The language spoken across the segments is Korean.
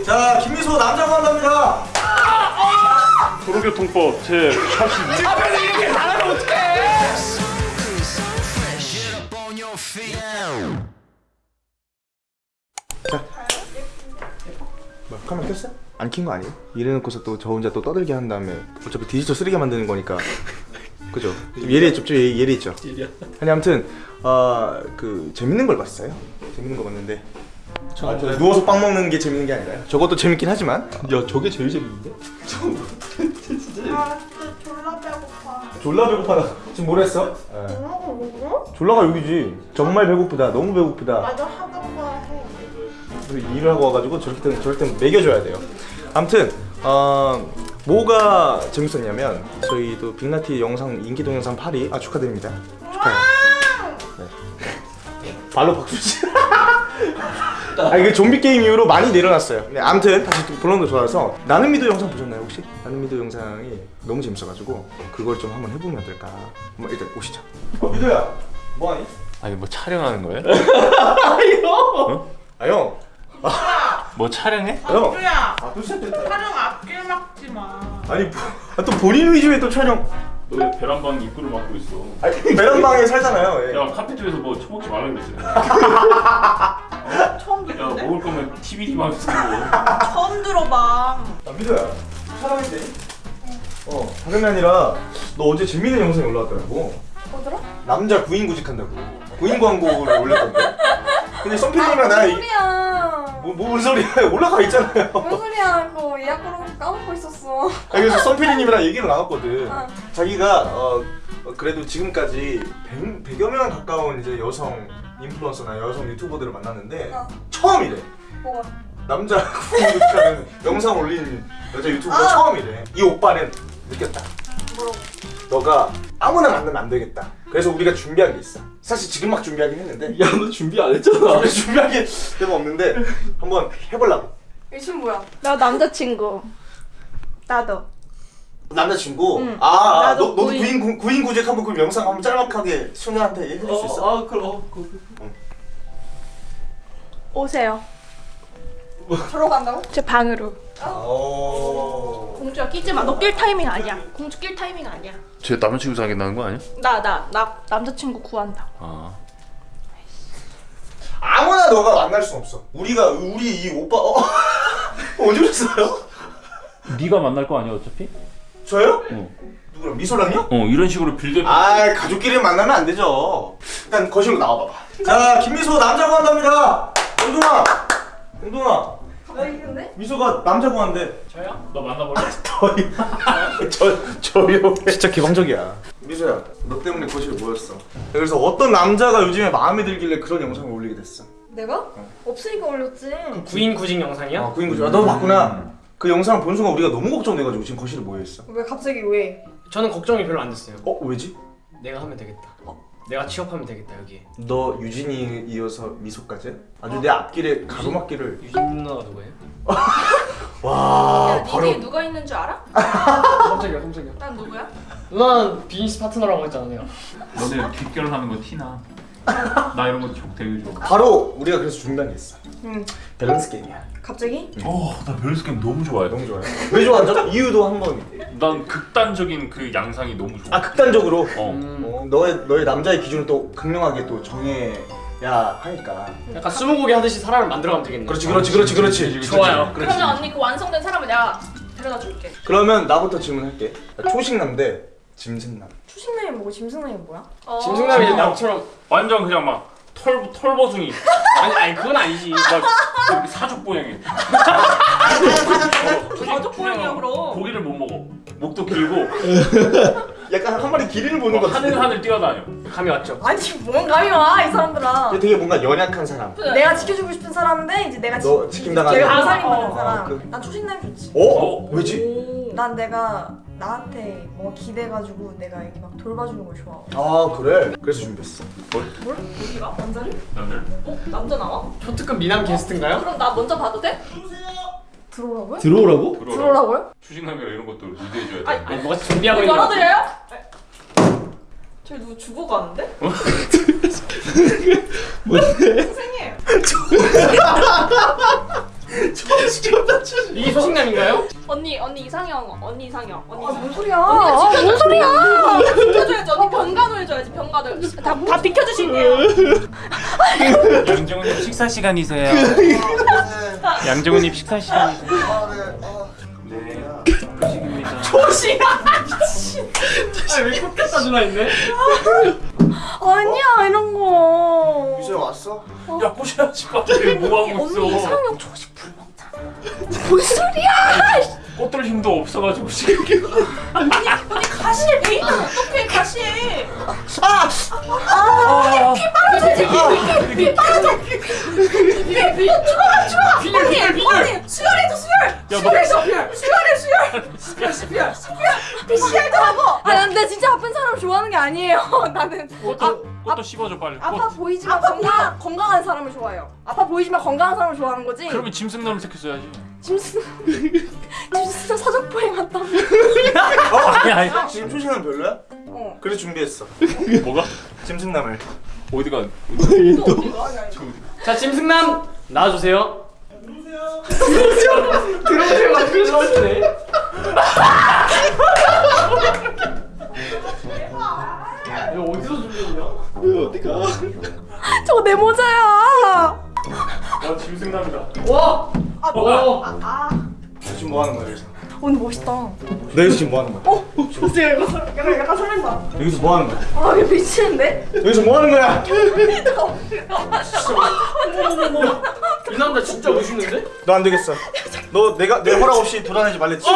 자, 김미소 남자 구한답니다. 도로교통법 제 82. 앞에서 이렇게 잘하면 어떡해 뭐, 카메라 켰어? 안 킨 거 아니에요? 이래놓고서 또 저 혼자 또 떠들게 한 다음에 어차피 디지털 쓰레기 만드는 거니까 그죠? 좀 예리했죠, 좀 예- 예리했죠. 아니 아무튼 어 그 재밌는 걸 봤어요. 재밌는 거 봤는데 아, 저 누워서 빵 먹는 게 재밌는 게 아니라요. 저것도 재밌긴 하지만 야 저게 제일 재밌는데? 아 진짜 졸라 배고파 졸라 배고파다. 지금 뭘 했어? 예. 뭐라고 먹어? 졸라가 여기지. 정말 배고프다. 너무 배고프다. 나도 하던 거해 그리고 일을 하고 와가지고 저렇게 되면 저럴 때는 먹여줘야 돼요. 아무튼 어, 뭐가 재밌었냐면 저희도 빅나티 영상 인기 동영상 8위 아 축하드립니다. 축하해요. 네. 발로 박수 치. 아 이게 좀비 게임 이후로 많이 내려놨어요. 네, 아무튼 다시 또 본론도 좋아서 나는 미도 영상 보셨나요 혹시? 나는 미도 영상이 너무 재밌어가지고 그걸 좀 한번 해보면 어떨까? 한번 일단 오시죠. 어 미도야, 뭐하니? 아니 뭐 촬영하는 거예요? 아 형, 뭐 촬영해? 형. 누야 아. 촬영 앞길 막지 마 아니 뭐, 아, 또 본인 위주의 또 촬영 너 왜 베란방 입구를 막고 있어? 아니 베란방에 살잖아요 예. 야 카페 쪽에서 뭐 처먹지 말라 그랬지. 처음 야 듣는데? 먹을 거면 TV만 쓰고. 처음 들어봐 아 미도야 촬영했대 어게 아니라 너 어제 재밌는 영상이 올라왔더라고 뭐더라? 남자 구인 구직한다고 구인 광고를 올렸던데 근데 썸피디님이랑 나랑 소리야. 뭐, 뭔 소리야 올라가 있잖아요 뭔 소리야? 그거 예약번호 까먹고 있었어. 아, 그래서 썸피디님이랑 얘기를 나눴거든 아. 자기가 어, 어, 그래도 지금까지 100, 100여 명 가까운 이제 여성 인플루언서나 여성 유튜버들을 만났는데 어. 처음이래 뭐가? 남자 구독자는 영상 올린 여자 유튜버가 아. 처음이래. 이 오빠는 느꼈다. 뭐라고? 너가 아무나 만나면 안 되겠다. 그래서 우리가 준비한 게 있어. 사실 지금 막 준비하긴 했는데 야 너 준비 안 했잖아 게 별로 없는데 한번 해보려고. 이춤 뭐야? 나 남자친구 나도 남자친구. 응. 아, 아 나도 너, 너도 구인. 구인 구, 구인 구직 한번 그 영상 한번 짤막하게 순이한테 해줄 수 있어? 아 그럼 어, 그, 오세요 저러 간다고? 제 방으로 어. 공주야 끼지 마 너 낄 타이밍 아니야 공주 낄 타이밍 아니야 제 남자친구 사귄다는 거 아니야? 나 나 나 남자친구 구한다 아. 아무나 너가 만날 수 없어. 우리가 우리 이 오빠 어 언제 오셨어요? 네가 만날 거 아니야 어차피? 저요? 어. 누구랑 미소랑요? 어 이런 식으로 빌드. 아 가족끼리 만나면 안 되죠. 일단 거실로 나와봐봐. 자 김미소 남자 구한답니다. 영동아, 영동아, 왜 이건데? 미소가 남자 구한대. 저요? 너 만나볼래? 저 저요. 진짜 개방적이야. 미소야, 너 때문에 거실에 모였어. 그래서 어떤 남자가 요즘에 마음에 들길래 그런 영상을 올리게 됐어. 내가? 없으니까 올렸지. 구인 구직 영상이야? 아 구인구조. 아, 너 봤구나. 그 영상 본 순간 우리가 너무 걱정돼가지고 지금 거실에 모여 있어. 왜 갑자기 왜? 저는 걱정이 별로 안 됐어요 어 왜지? 내가 하면 되겠다 내가 취업하면 되겠다 여기에 너 유진이 이어서 미소까지? 아주 내 앞길에 가로막길을. 유진 누나가 누구예요? 와 야, 바로. 누가 있는 줄 알아? 깜짝이야 깜짝이야 난 누구야? 누나는 비즈니스 파트너라고 했잖아요 너네 뒷결하는 거 티나. 나 이런 거 되게 좋아. 바로 우리가 그래서 있어. 응. balance game이야. 갑자기? 어 나 balance game 너무 좋아해. 너무 좋아요. 왜 좋아하죠? 이유도 한번. 난 극단적인 그 양상이 너무 좋아. 아 극단적으로. 어. 음, 어, 너의 너의 남자의 기준을 또 극명하게 또 정해 야 하니까. 약간 스무고개 하듯이 사람을 만들어가면 되겠네 그렇지 그렇지 그렇지 그렇지. 그렇지, 좋아요. 그렇지. 그러면 언니 그 완성된 사람을 내가 데려다 줄게 그러면 나부터 질문할게. 초식남 대 짐승남. 초식남이 뭐고 짐승남이 뭐야? 어. 짐승남이 이제 남처럼 완전 그냥 막 털 털버숭이. 아니 아니 그건 아니지 막 이렇게 사족 보행해. 가족 보행이야 그럼 고기를 못 먹어. 목도 길고 약간 한 마리 기린을 보는 것 같은데. 하늘 하늘 뛰어다녀. 감이 왔죠? 아니 뭔 감이 와 이 사람들아. 얘 되게 뭔가 연약한 사람. 내가 지켜주고 싶은 사람인데 이제 내가 너 지- 지킴당하는 내가. 아살이 받는 어, 사람. 그- 난 초식남이 좋지. 어? 왜지? 난 내가 나한테 뭔가 기대가지고 내가 이렇게 막 돌봐주는 걸 좋아하고. 아 그래. 그래서 준비했어. 뭘? 어디가? 남자를? 남들. 어? 남자 나와? 초특급 미남 게스트인가요? 그럼 나 먼저 봐도 돼? 들어오라고요? 들어오라고? 들어오라. 들어오라고요? 추진남이라 이런 것도 리드해줘야 돼. 아이, 아니 뭐가 준비하고 있는 거 열어드려요? 저 누구 죽어가는데? 선생님 이게 소식남인가요? 언니 언니 이상형 언니 이상형 언니 이상형 뭔 소리야? 아, 뭔 소리야? 비켜줘야지 언니 병간호 해줘야지 병간호 다, 다 비켜주실게요 양정훈님 식사 시간이세요. 양정훈님 식사 시간이세요. 네. 음식입니다. 아왜 꽂겠다 누나 있네? 아니야 이런 거. 유수야 왔어? 야 꼬셔야지 갑자기 뭐 하고 있어? 언니 이상형 조식 불 먹잖아. 뭔 소리야? 꽃들 힘도 없어가지고 지금. 언니 언니 가시에 베이면 어떡해 가시에. 아. 죽어가 죽어 언니 언니 수혈해줘 수혈. 수혈해줘 수혈해 수혈. 수혈 수혈. 수혈 수혈 아니에요. 나는 꽃도 꽃도 씹어줘 빨리. 아파 꽃. 보이지만 건강 건강한 사람을 좋아해요. 아파 보이지만 건강한 사람을 좋아하는 거지. 그러면 짐승 검색했어야지. 짐스 짐스 사족보행 왔다. 아니 아니. 지금 초식은 별로야? 어. 그래서 준비했어 뭐가? 짐승남을 어디가? 자 짐승남 나와주세요. 들어오세요. 들어오세요. 막 들어오시네. 너 여기서 지금 뭐 하는 거야? 어, 진짜 약간 설- 약간 약간 설렌다. 여기서 뭐 하는 거야? 아, 이거 미치는데? 여기서 뭐 하는 거야? 이 남자 진짜 멋있는데? 너 안 되겠어 너 내가 내 허락 없이 돌아다니지 말랬지?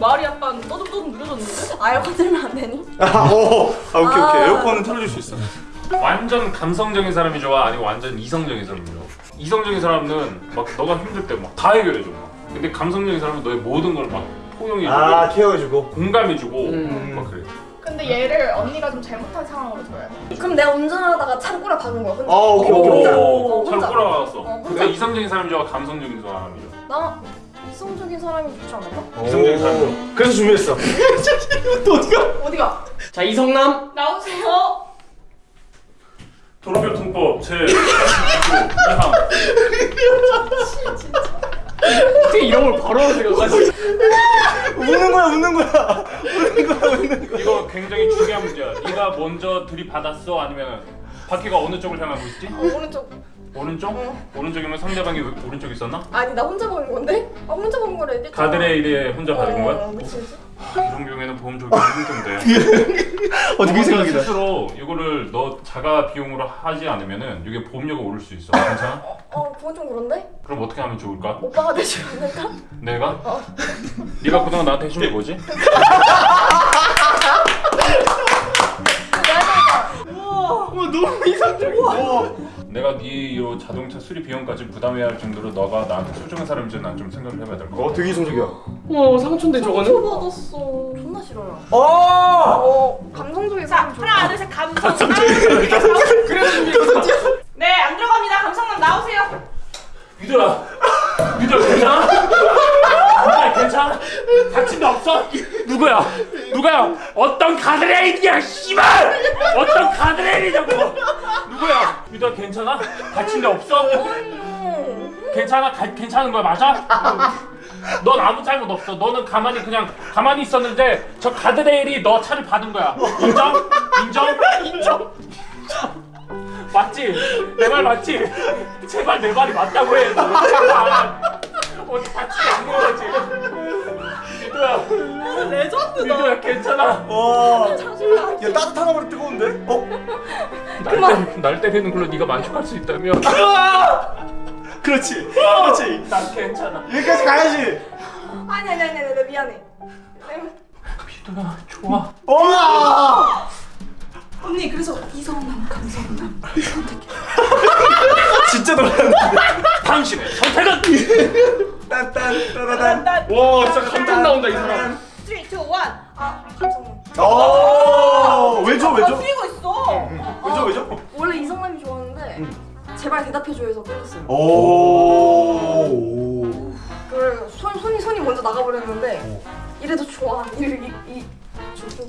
말이 약간 떠듬떠듬 느려졌는데? 아, 에어컨 틀면 안 되니? 아, 오, 아 오케이 오케이 아. 에어컨은 틀어줄 수 있어 완전 감성적인 사람이 좋아 아니면 완전 이성적인 사람이 좋아? 이성적인 사람은 막 너가 힘들 때 막 다 해결해줘 막. 근데 감성적인 사람은 너의 모든 걸 막 포용해주고 아 케어해주고 공감해주고 음. 막 그래 근데 얘를 언니가 좀 잘못한 상황으로 줘야 돼 그럼 내가 운전하다가 차를 꼬라 박은 거야. 혼자. 아, 오케이, 어, 오케이, 혼자. 오케이. 어, 잘 혼자. 꼬라왔어 어. 근데 이성적인 사람이 좋아 감성적인 사람이 좋아 나 이성적인 사람이 좋지 않을까? 이성적인 사람이 그래서 준비했어 또 어디가? 어디가? 자 이성남. 나오세요 도로교통법 제 29, 2항 어떻게 이런 걸 바로 생각하지? 웃는 거야 웃는 거야 웃는 거야 웃는 거야 이거 굉장히 중요한 문제야 네가 먼저 들이받았어 아니면 바퀴가 어느 쪽을 향하고 있지? 어, 오른쪽. 오른쪽? 오른쪽이면 상대방이 왜- 오른쪽 있었나? 아니, 나 혼자 박은 건데? 아, 혼자 박은 거래. 얘기했잖아. 가드레 일에 혼자 받은 거야? 어, 그치, 그치. 이런 경우에는 보험 적용 힘든데 어떻게 생각이다 스스로 이거를 너 자가 비용으로 하지 않으면은 이게 보험료가 오를 수 있어 괜찮아? 어, 그건 좀 그런데? 그럼 어떻게 하면 좋을까? 오빠가 안 될까? 내가? 네가 그동안 나한테 해준 게 뭐지? 어 너무 이상적이야 내가 네 이로 자동차 수리 비용까지 부담해야 할 정도로 너가 나한테 소중한 사람인지 난 좀 생각을 해봐야 될 것 같아 어 되게 이성적이야 와 상촌대 저거는? 받았어. 존나 싫어요. 어 어, 감성적인 자 사람 좋아. 하나 둘 셋 감성 네안 들어갑니다 감성남 나오세요 유들아 유들아 괜찮아? 유들아 괜찮아? 다친 데 없어? 누구야? 누구야? 어떤 가드레 일이야 씨발! 어떤 가드레 일이냐고 누구야? 유들아 괜찮아? 다친 데 없어? 괜찮아? 가, 괜찮은 거야 맞아? 넌 아무 잘못 없어 너는 가만히 그냥 가만히 있었는데 저 가드레일이 너 차를 받은 거야 인정? 인정? 인정? 맞지? 내 말 맞지? 제발 내 말이 맞다고 해. 어디 다치지 않는 거지? 미도야, 레전드다 미도야 괜찮아. 와 야 따뜻한 거보다 뜨거운데? 어? 날, 때, 날 때리는 걸로 네가 만족할 수 있다면 그렇지 그렇지 난 괜찮아. 여기까지 가야지 아니, 아니, 아니, 아니, 나 미안해. 미도야 좋아. 와 언니 그래서 이성남, 감성남. 진짜 놀랐는데 당신의 선택은 딴딴따라단 와 진짜 감탄 나온다 이 사람. 3, 2, 1 아, 감성남. 오 어, 왜죠 아 왜죠? 뛰고 있어 보이죠? 원래 이성남이 좋았는데 제발 대답해줘 해서 끊었어요. 오. 그래 손 손이 손이 먼저 나가버렸는데 이래도 좋아. 이이 이, 좀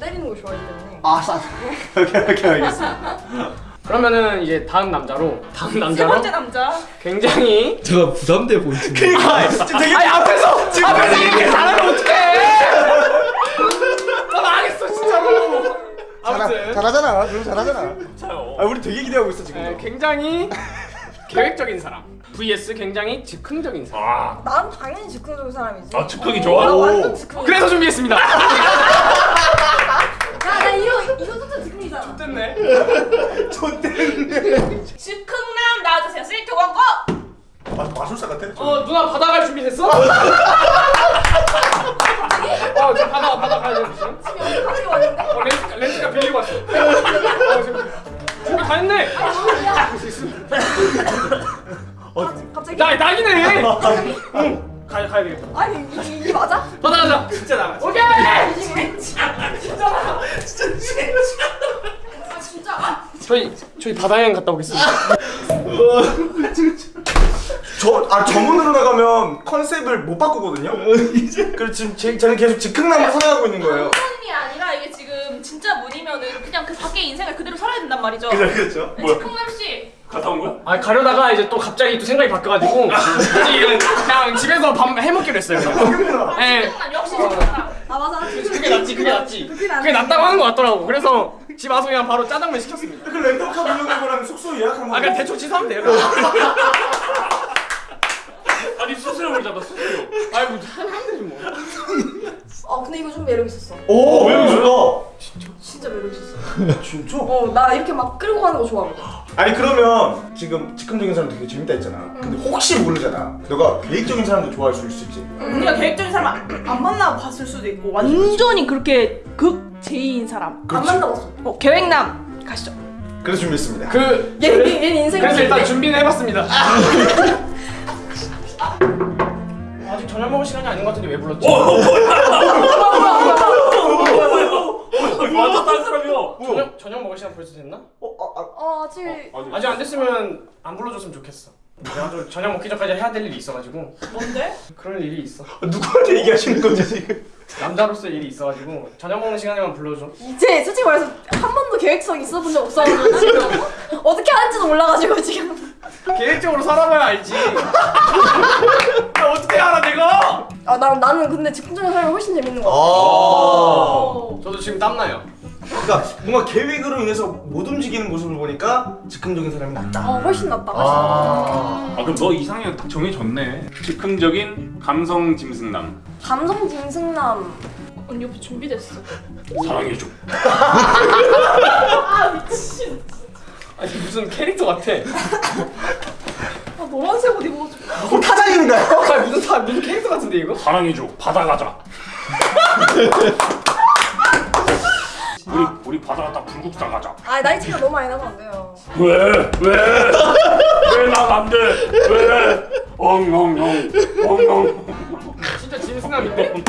때리는 거 좋아하기 때문에. 아, 싸. 오케이, 오케이, 알겠습니다. 그러면은 이제 다음 남자로 다음 세 남자로 번째 남자. 굉장히 제가 부담돼 보이시네. 아, 되게 아니 앞에서 앞에서 이렇게 잘하면 어떡해? 나 망했어 진짜로. 잘하, 아무튼 잘하잖아. 그럼 잘하잖아. 아, 우리 되게 기대하고 있어, 지금. 네, 굉장히 계획적인 사람 vs 굉장히 즉흥적인 사람. 아, 난 당연히 즉흥적인 사람이지. 아 즉흥이 좋아? 나. 완전 즉흥. 그래서 준비했습니다. 진짜 즉흥이잖아. 됐네. 즉흥남 나와주세요. 스위트 광고. 마, 마술사 같아. 어 누나 바다 갈 준비 됐어? 어, 저 바다 바다 가야 돼 지금. 지금 여기 갑자기 왔는데. 어 렌트 렌트가 빌리고 왔어. 어, 지금 준비 다 했네. 갑자기- 갑자기. 나 낙이네. 응. 가야 가야 되겠다. 아니 이게, 이게 맞아? 바다 가자. 진짜 나가. 오케이. 이게 아 진짜? 저희 저희 바다 여행 갔다 오겠습니다. 저, 아, 저문으로 나가면 컨셉을 못 바꾸거든요? 그래서 지금 제, 저는 계속 즉흥남을 선호하고 있는 거예요. 문이 아니라 이게 지금 진짜 문이면은 그냥 그 밖에 인생을 그대로 살아야 된단 말이죠. 그렇죠. 네, 즉흥남 씨. 갔다 온 거야? 아 가려다가 이제 또 갑자기 또 생각이 바뀌어가지고 지금 그냥 집에서 밥 해먹기로 했어요. 그냥. 예. 즉흥남 역시 즉흥남. 아 맞아. 그게 낫지 그게 낫지. 그게 낫다고 하는 것 같더라고. 그래서 집 와서 그냥 바로 짜장면 시켰습니다. 그 렌터카 빌려는 거랑 숙소 예약한 거. 아 그냥 대충 취소하면 돼요. 아니 수수료를 잡아 수수료. 아이고 하면 되지 뭐. 어 근데 이거 좀 매력 있었어. 오, 왜 이러죠? 진짜 매력 있었어. 진짜? 어나 이렇게 막 끌고 가는 거 좋아하거든. 아니 그러면 지금 즉흥적인 사람 되게 재밌다 했잖아. 근데 혹시 모르잖아. 너가 계획적인 사람도 좋아할 수 있을지. 우리가 계획적인 사람 안, 안 만나 봤을 수도 있고 완전히 그렇게 극 제이인 사람. 안 만나봤어. 어 계획남 가시죠. 그래서 준비했습니다. 그 얘, 얘, 얘 인생. 그래서 일단 준비는 해봤습니다. 아직 저녁 먹을 시간이 아닌 것 같은데 왜 불렀지? 완전 딴 사람이야. 저녁 저녁 먹을 시간 벌써 됐나? 어, 아, 아, 어 아직. 아직 안 됐으면 안 불러줬으면 좋겠어. 내가 좀 저녁 먹기 전까지 해야 될 일이 있어가지고 뭔데? 그럴 일이 있어. 누구한테 얘기하시는 거지 지금? 남자로서 일이 있어가지고 저녁 먹는 시간에만 불러줘. 이제 솔직히 말해서 한 번도 계획성 있어 본 적 없어가지고 지금 어떻게 하는지도 몰라가지고 지금. 계획적으로 살아봐야 알지. 나 어떻게 알아 내가? 아 나, 나는 근데 즉흥적인 사람이 훨씬 재밌는 거 같아. 아. 저도 지금 땀나요. 그러니까 뭔가 계획으로 인해서 못 움직이는 모습을 보니까 즉흥적인 사람이 낫다. 어 훨씬 낫다. 훨씬 아. 아 그럼 너 이상형 딱 정해졌네. 즉흥적인 감성 짐승남. 낫다. 감성 짐승남. 언니 오빠 준비됐어. 사랑해줘. 아니 무슨 캐릭터 같아. 아 노란색 옷 입어. 어, 타장인가요? 아 무슨 다 무슨 캐릭터 같은데 이거? 사랑해줘. 바다 가자. 우리 우리 바다 갔다 불국사 가자. 아 나이 차이가 너무 많이 나면 안 돼요. 왜? 왜? 왜난안 돼? 왜? 엉엉엉 엉엉. 진짜 짐승남인데?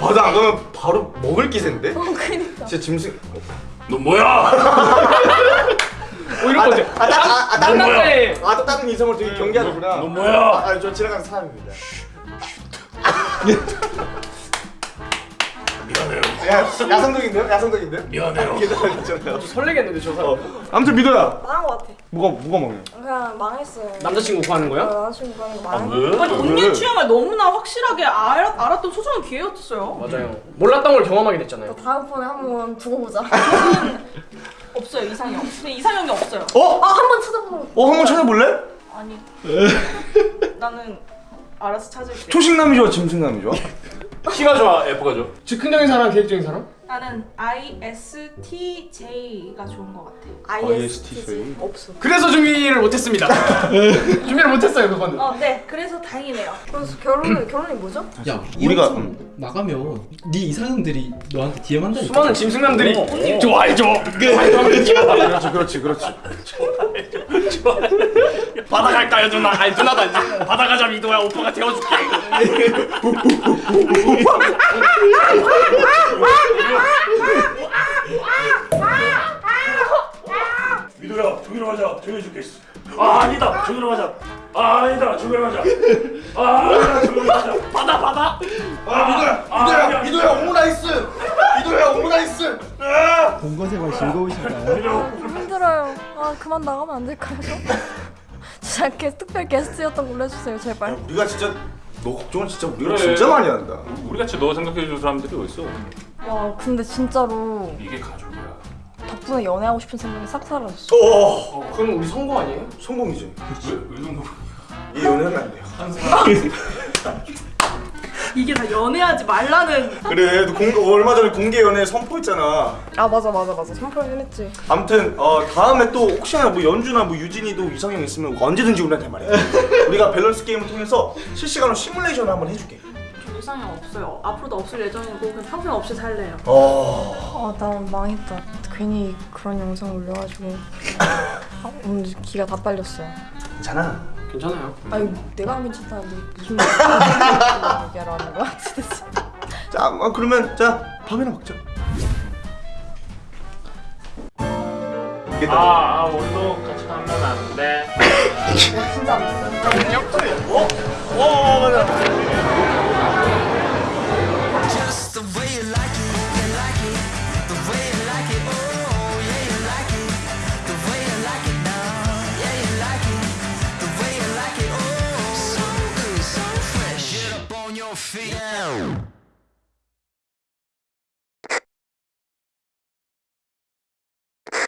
바다 안 가면 바로 먹을 기세인데? 어 그니까. 진짜 짐승. 너 뭐야? 뭐 이런 거지. 아, 나, 아, 아, 남자애. 아, 또 다른 이성을 되게 경계하는구나. 너 뭐야? 아, 아, 저 지나가는 사람입니다. 야, 야성적인데요? 야성적인데요? 미안해요. 괜찮아요. 설레겠는데 저 사람. 어. 아무튼 믿어야. 망한 거 같아. 뭐가 뭐가 먹냐? 그냥 망했어요. 남자친구 구하는 거야? 어, 남자친구 그런 거아 망했어. 왜? 아니 왜? 언니의 취향을 너무나 확실하게 알, 알았던 소중한 기회였어요. 맞아요. 몰랐던 걸 경험하게 됐잖아요. 다음번에 한번 두고 보자. 없어요 이상형. 근데 이상형이 없어요. 어? 아 한번 찾아보는 거. 어, 한번 찾아볼래? 아니. 나는 알아서 찾을게. 초식남이 좋아, 짐승남이 좋아? C가 좋아, F가 좋아. 즉흥적인 사람, 계획적인 사람? 나는 ISTJ가 좋은 것 같아. ISTJ 없어. 그래서 준비를 못했습니다. 준비를 못했어요 그거는. 어, 네. 그래서 다행이네요. 그래서 결혼 결혼이 뭐죠? 야, 우리가- 나가면 네 이상형들이 너한테 DM 한다니까. 수많은 짐승남들이 어, 어. 좋아해줘. 그렇지, 그렇지, 그렇지. 바다 갈까요 누나? 아니 누나도 아니지. 바다 가자 미도야 오빠가 태워줄게. 미도야, 저기로 가자. 저기 죽겠어 아 아니다. 저기로 가자. 아 아니다. 저기로 가자. 아 아니다. 저기로 가자. 받아 받아. 아 미도야 아, 미도야. 미도야 오므라이스. 미도야 오므라이스. 아! 본거 생활 즐거우신가요? 힘들어요. 아 그만 나가면 안 될까요? 진짜 게, 특별 게스트였던 걸로 해주세요 제발. 우리가 진짜 너 걱정은 진짜 우리가 그래. 진짜 많이 한다. 우리 같이 너 생각해줄 사람들이 어딨어 와 근데 진짜로 이게 가족이야. 덕분에 연애하고 싶은 생각이 싹 사라졌어. 오 그럼 우리 성공 아니에요? 성공이지. 왜, 왜 정도 이 연애는 안 돼요. 이게 다 연애하지 말라는. 그래 너 공, 얼마 전에 공개 연애 선포했잖아. 아 맞아 맞아 맞아. 선포하긴 했지. 아무튼 어, 다음에 또 혹시나 뭐 연주나 뭐 유진이도 이상형 있으면 언제든지 우리한테 말해. 우리가 밸런스 게임을 통해서 실시간으로 시뮬레이션을 한번 해줄게. 저 이상형 없어요. 앞으로도 없을 예정이고 그냥 평생 없이 살래요. 어... 아 나 망했다. 괜히 그런 영상 올려가지고 아, 오늘 기가 다 빨렸어요. 괜찮아 괜찮아요. 아니 내가 안 괜찮다는데 무슨 얘기하라는 거야 도대체. 자 어, 그러면 자 밥이나 먹자 아, 아 우리도 같이 가면 안돼 어? 어 맞아